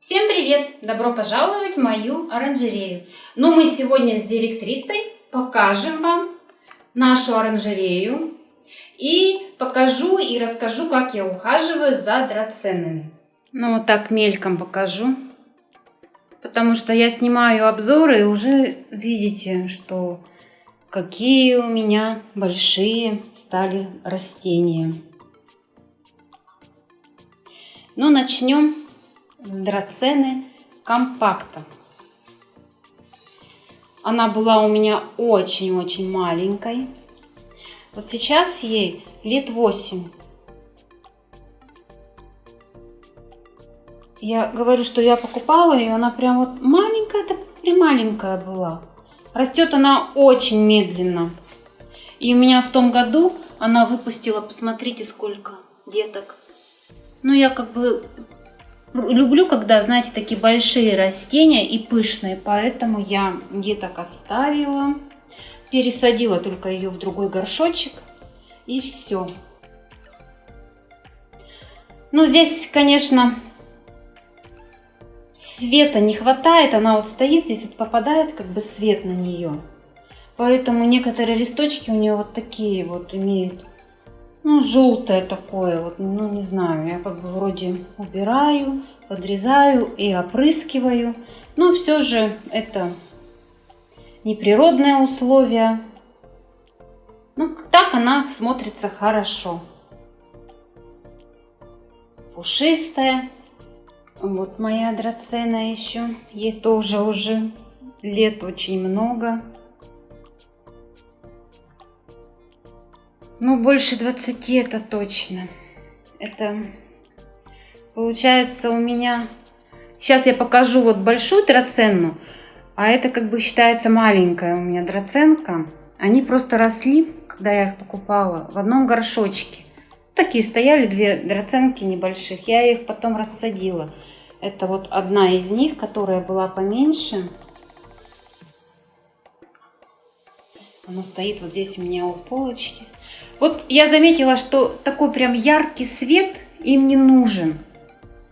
Всем привет! Добро пожаловать в мою оранжерею. Ну, мы сегодня с директрисой покажем вам нашу оранжерею и покажу и расскажу, как я ухаживаю за драценами. Ну, вот так мельком покажу, потому что я снимаю обзоры и уже видите, что какие у меня большие стали растения. Ну, начнем с драцены компакта. Она была у меня очень-очень маленькой. Вот сейчас ей лет 8. Я говорю, что я покупала ее, она прям вот маленькая, это маленькая была. Растет она очень медленно. И у меня в том году она выпустила, посмотрите, сколько деток. Ну, я как бы люблю, когда, знаете, такие большие растения и пышные, поэтому я деток оставила. Пересадила только ее в другой горшочек и все. Ну, здесь, конечно, света не хватает. Она вот стоит здесь, вот попадает как бы свет на нее. Поэтому некоторые листочки у нее вот такие вот имеют ну, желтое такое, вот, ну, не знаю, я как бы вроде убираю, подрезаю и опрыскиваю, но все же это неприродные условия. Ну, так она смотрится хорошо. Пушистая. Вот моя драцена еще. Ей тоже уже лет очень много. Ну, больше 20 это точно. Это получается у меня... Сейчас я покажу вот большую драценну, а это как бы считается маленькая у меня драценка. Они просто росли, когда я их покупала, в одном горшочке. Такие стояли две драценки небольших. Я их потом рассадила. Это вот одна из них, которая была поменьше. Она стоит вот здесь у меня у полочки. Вот я заметила, что такой прям яркий свет им не нужен.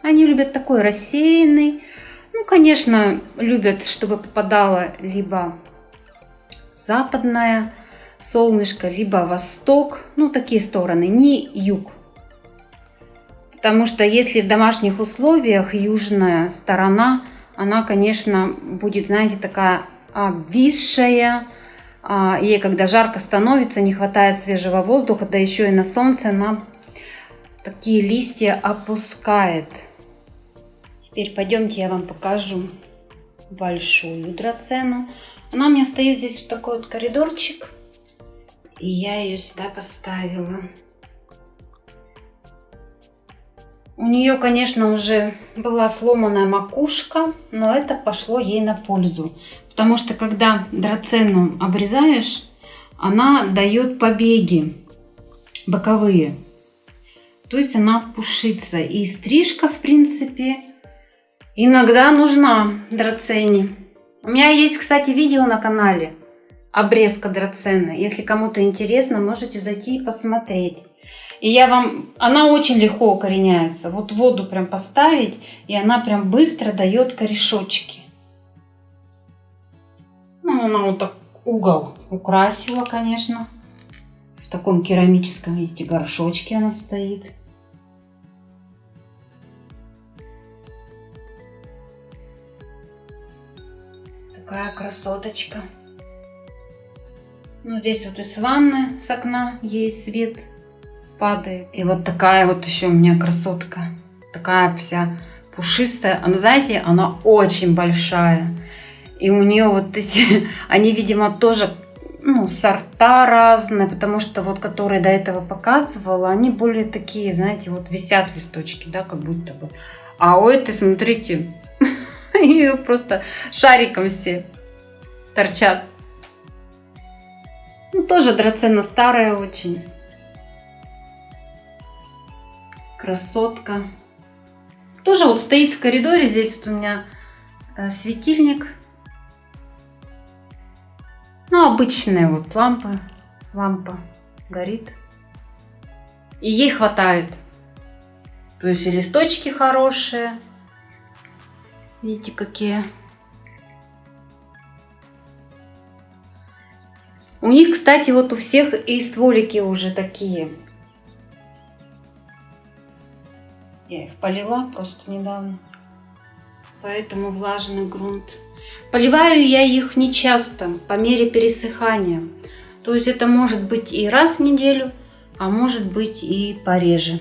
Они любят такой рассеянный. Ну, конечно, любят, чтобы попадало либо западное солнышко, либо восток. Ну, такие стороны, не юг. Потому что если в домашних условиях южная сторона, она, конечно, будет, знаете, такая обвисшая, ей, когда жарко становится, не хватает свежего воздуха, да еще и на солнце она такие листья опускает. Теперь пойдемте я вам покажу большую драцену. Она у меня стоит здесь вот такой вот коридорчик. И я ее сюда поставила. У нее, конечно, уже была сломанная макушка, но это пошло ей на пользу. Потому что когда драцену обрезаешь, она дает побеги боковые. То есть она пушится. И стрижка, в принципе, иногда нужна драцене. У меня есть, кстати, видео на канале обрезка драцены. Если кому-то интересно, можете зайти и посмотреть. И я вам, она очень легко укореняется. Вот воду прям поставить, и она прям быстро дает корешочки. Она вот так угол украсила, конечно. В таком керамическом, видите, горшочке она стоит. Такая красоточка. Ну, здесь вот из ванны с окна ей свет падает. И вот такая вот еще у меня красотка. Такая вся пушистая. Она, знаете, она очень большая. И у нее вот эти, они, видимо, тоже ну, сорта разные, потому что вот, которые до этого показывала, они более такие, знаете, вот висят листочки, да, как будто бы. А у этой, смотрите, ее просто шариком все торчат. Ну, тоже драцена старая очень. Красотка. Тоже вот стоит в коридоре, здесь вот у меня э, светильник обычная вот лампа, лампа горит. И ей хватает. То есть и листочки хорошие, Видите, какие. У них, кстати, вот у всех и стволики уже такие. Я их полила просто недавно. Поэтому влажный грунт. Поливаю я их не часто, по мере пересыхания. То есть это может быть и раз в неделю, а может быть и пореже.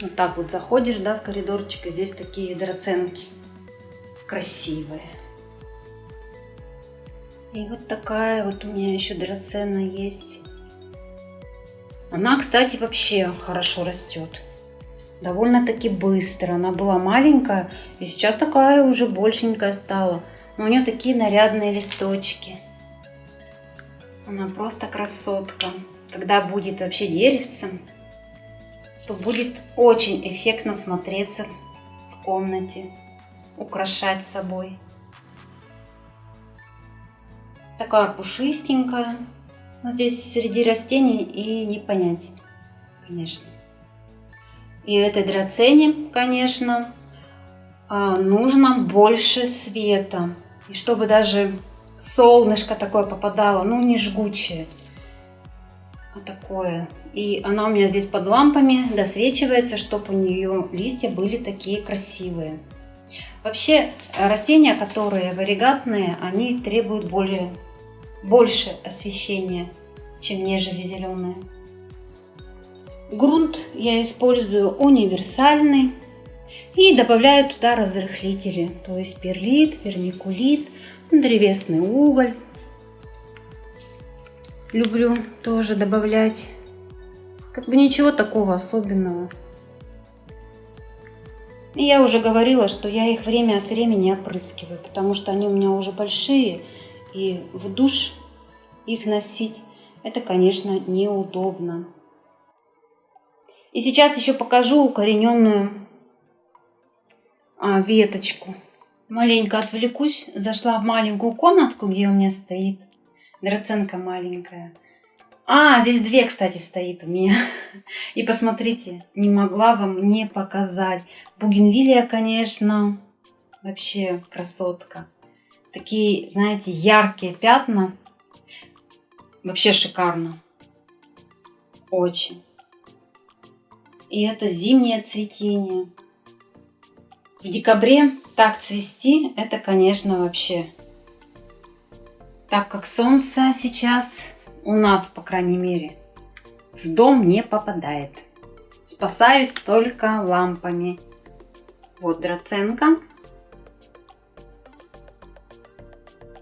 Вот так вот заходишь, да, в коридорчик, и здесь такие драценки красивые. И вот такая вот у меня еще драцена есть. Она, кстати, вообще хорошо растет. Довольно-таки быстро. Она была маленькая, и сейчас такая уже большенькая стала. У нее такие нарядные листочки. Она просто красотка. Когда будет вообще деревцем, то будет очень эффектно смотреться в комнате украшать собой. Такая пушистенькая. Но здесь среди растений и не понять, конечно. И этой драцене, конечно, а, нужно больше света. И чтобы даже солнышко такое попадало, ну не жгучее, а такое. И она у меня здесь под лампами досвечивается, чтобы у нее листья были такие красивые. Вообще растения, которые варигатные, они требуют более, больше освещения, чем нежели зеленые. Грунт я использую универсальный и добавляю туда разрыхлители, то есть перлит, вермикулит, древесный уголь. Люблю тоже добавлять. Как бы ничего такого особенного. И я уже говорила, что я их время от времени опрыскиваю, потому что они у меня уже большие, и в душ их носить это, конечно, неудобно. И сейчас еще покажу укорененную веточку. Маленько отвлекусь, зашла в маленькую комнатку, где у меня стоит драценка маленькая. А, здесь две, кстати, стоит у меня. И посмотрите, не могла вам не показать. Бугенвилия, конечно, вообще красотка. Такие, знаете, яркие пятна. Вообще шикарно. Очень. И это зимнее цветение. В декабре так цвести, это, конечно, вообще. Так как солнце сейчас у нас, по крайней мере, в дом не попадает. Спасаюсь только лампами. Вот драценка.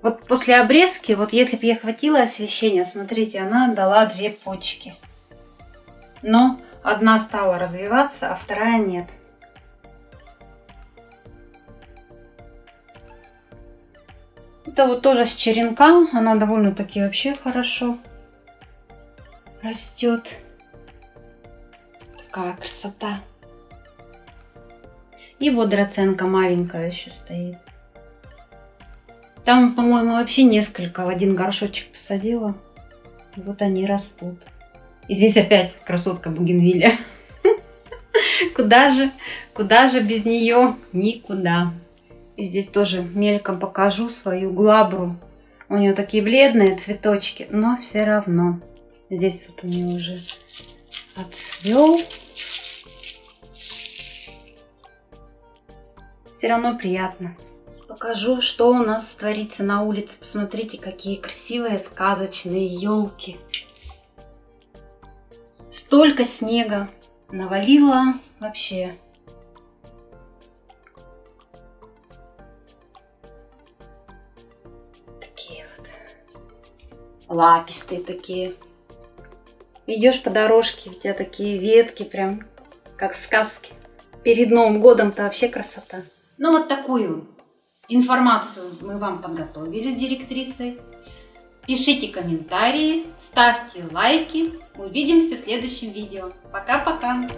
Вот после обрезки, вот если бы я хватило освещения, смотрите, она дала две почки. Но одна стала развиваться, а вторая нет. Это вот тоже с черенка, она довольно-таки вообще хорошо растет. Такая красота. И вот драценка маленькая еще стоит. Там, по-моему, вообще несколько в один горшочек посадила. И вот они растут. И здесь опять красотка бугенвилля. Куда же, куда же без нее? Никуда. И здесь тоже мельком покажу свою глабру. У нее такие бледные цветочки, но все равно. Здесь вот у нее уже отцвел. Все равно приятно. Покажу, что у нас творится на улице. Посмотрите, какие красивые сказочные елки. Столько снега навалило вообще. Лапистые такие. Идешь по дорожке, у тебя такие ветки прям, как в сказке. Перед Новым годом-то вообще красота. Ну вот такую информацию мы вам подготовили с директрисой. Пишите комментарии, ставьте лайки. Увидимся в следующем видео. Пока-пока!